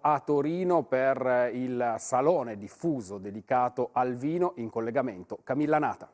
a Torino per il salone diffuso dedicato al vino in collegamento. Camilla Nata.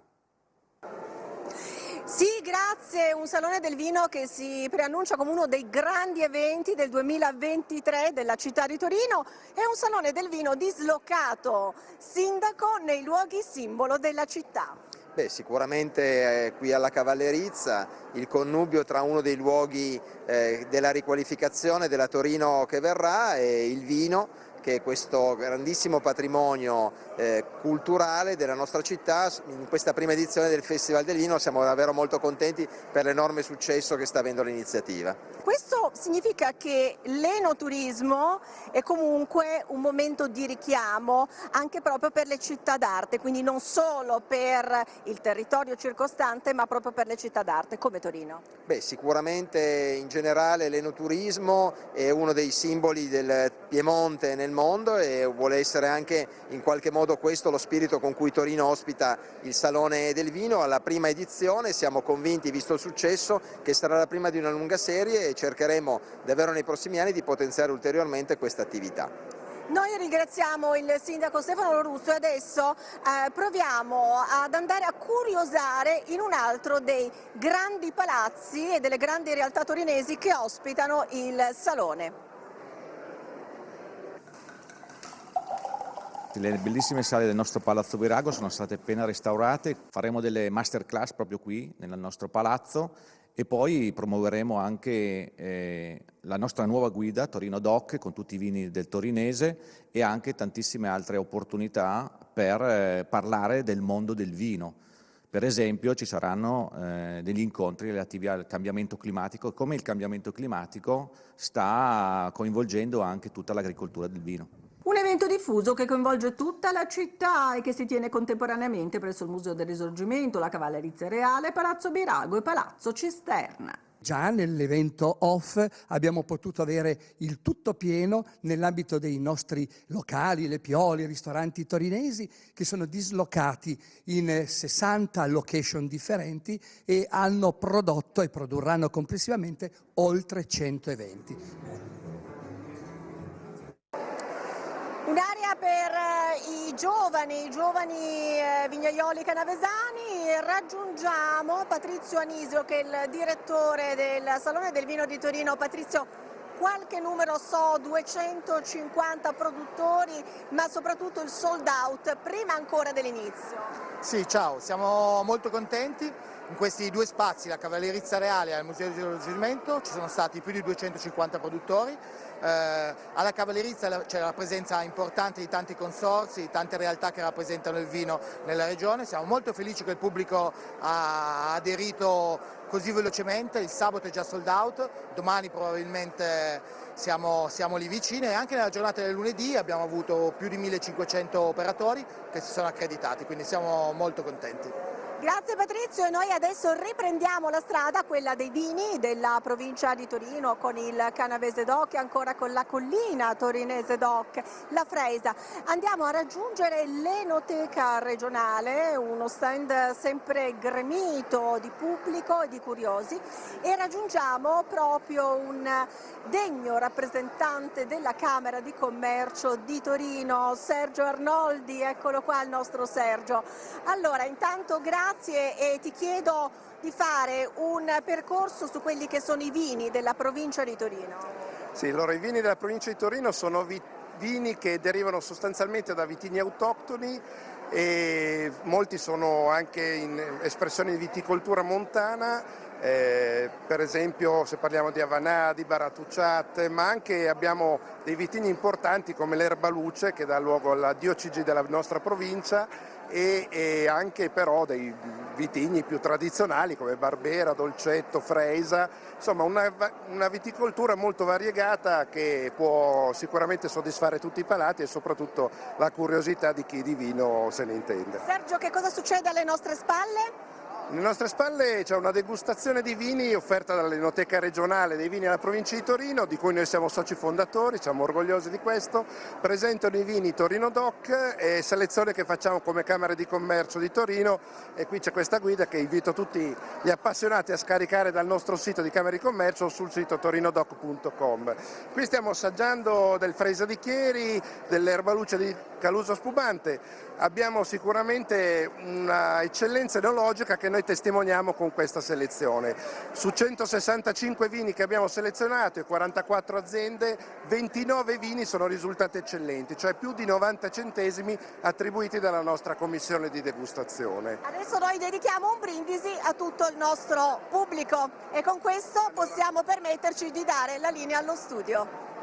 Sì, grazie. Un Salone del Vino che si preannuncia come uno dei grandi eventi del 2023 della città di Torino. È un Salone del Vino dislocato, sindaco, nei luoghi simbolo della città. Beh, sicuramente eh, qui alla Cavallerizza il connubio tra uno dei luoghi eh, della riqualificazione della Torino che verrà e il vino che questo grandissimo patrimonio eh, culturale della nostra città in questa prima edizione del Festival del Vino siamo davvero molto contenti per l'enorme successo che sta avendo l'iniziativa. Questo significa che l'enoturismo è comunque un momento di richiamo anche proprio per le città d'arte, quindi non solo per il territorio circostante ma proprio per le città d'arte come Torino. Beh, sicuramente in generale l'enoturismo è uno dei simboli del Piemonte nel mondo e vuole essere anche in qualche modo questo lo spirito con cui Torino ospita il Salone del Vino alla prima edizione, siamo convinti visto il successo che sarà la prima di una lunga serie e cercheremo davvero nei prossimi anni di potenziare ulteriormente questa attività. Noi ringraziamo il sindaco Stefano Russo e adesso eh, proviamo ad andare a curiosare in un altro dei grandi palazzi e delle grandi realtà torinesi che ospitano il Salone. Le bellissime sale del nostro Palazzo Virago sono state appena restaurate, faremo delle masterclass proprio qui nel nostro palazzo e poi promuoveremo anche eh, la nostra nuova guida Torino Doc con tutti i vini del torinese e anche tantissime altre opportunità per eh, parlare del mondo del vino. Per esempio ci saranno eh, degli incontri relativi al cambiamento climatico e come il cambiamento climatico sta coinvolgendo anche tutta l'agricoltura del vino. Un evento diffuso che coinvolge tutta la città e che si tiene contemporaneamente presso il Museo del Risorgimento, la Cavallerizia Reale, Palazzo Birago e Palazzo Cisterna. Già nell'evento off abbiamo potuto avere il tutto pieno nell'ambito dei nostri locali, le pioli, i ristoranti torinesi che sono dislocati in 60 location differenti e hanno prodotto e produrranno complessivamente oltre 100 Un'area per eh, i giovani, i giovani eh, vignaioli canavesani, raggiungiamo Patrizio Anisio che è il direttore del Salone del Vino di Torino. Patrizio, qualche numero so, 250 produttori, ma soprattutto il sold out prima ancora dell'inizio. Sì, ciao, siamo molto contenti. In questi due spazi, la Cavallerizza Reale e il Museo di Risorgimento, ci sono stati più di 250 produttori eh, alla Cavallerizza c'è la presenza importante di tanti consorsi, di tante realtà che rappresentano il vino nella regione, siamo molto felici che il pubblico ha aderito così velocemente, il sabato è già sold out, domani probabilmente siamo, siamo lì vicini e anche nella giornata del lunedì abbiamo avuto più di 1500 operatori che si sono accreditati, quindi siamo molto contenti. Grazie Patrizio noi adesso riprendiamo la strada, quella dei vini della provincia di Torino con il Canavese Doc e ancora con la collina torinese Doc, la Freisa. Andiamo a raggiungere l'Enoteca regionale, uno stand sempre gremito di pubblico e di curiosi e raggiungiamo proprio un degno rappresentante della Camera di Commercio di Torino, Sergio Arnoldi, eccolo qua il nostro Sergio. Allora intanto grazie grazie e ti chiedo di fare un percorso su quelli che sono i vini della provincia di Torino. Sì, allora i vini della provincia di Torino sono vini che derivano sostanzialmente da vitigni autoctoni e molti sono anche in espressione di viticoltura montana eh, per esempio se parliamo di Avanà, di Baratucciate, ma anche abbiamo dei vitigni importanti come l'Erba Luce che dà luogo alla diocesi della nostra provincia e, e, anche però dei vitigni più tradizionali come Barbera, Dolcetto, Freisa, insomma una, una, viticoltura molto variegata che può sicuramente soddisfare tutti i palati e soprattutto la curiosità di chi di vino se ne intende. Sergio che cosa succede alle nostre spalle? Alle nostre spalle c'è una degustazione di vini offerta dall'Enoteca regionale dei vini della provincia di Torino, di cui noi siamo soci fondatori, siamo orgogliosi di questo. Presentano i vini Torino Doc e selezione che facciamo come Camera di Commercio di Torino e qui c'è questa guida che invito tutti gli appassionati a scaricare dal nostro sito di Camera di Commercio o sul sito torinodoc.com. Qui stiamo assaggiando del Freisa di Chieri, dell'erbaluce di Caluso Spumante, abbiamo sicuramente una eccellenza enologica che noi testimoniamo con questa selezione. Su 165 vini che abbiamo selezionato e 44 aziende, 29 vini sono risultati eccellenti, cioè più di 90 centesimi attribuiti dalla nostra commissione di degustazione. Adesso noi dedichiamo un brindisi a tutto il nostro pubblico e con questo possiamo permetterci di dare la linea allo studio.